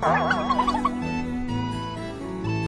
Oh.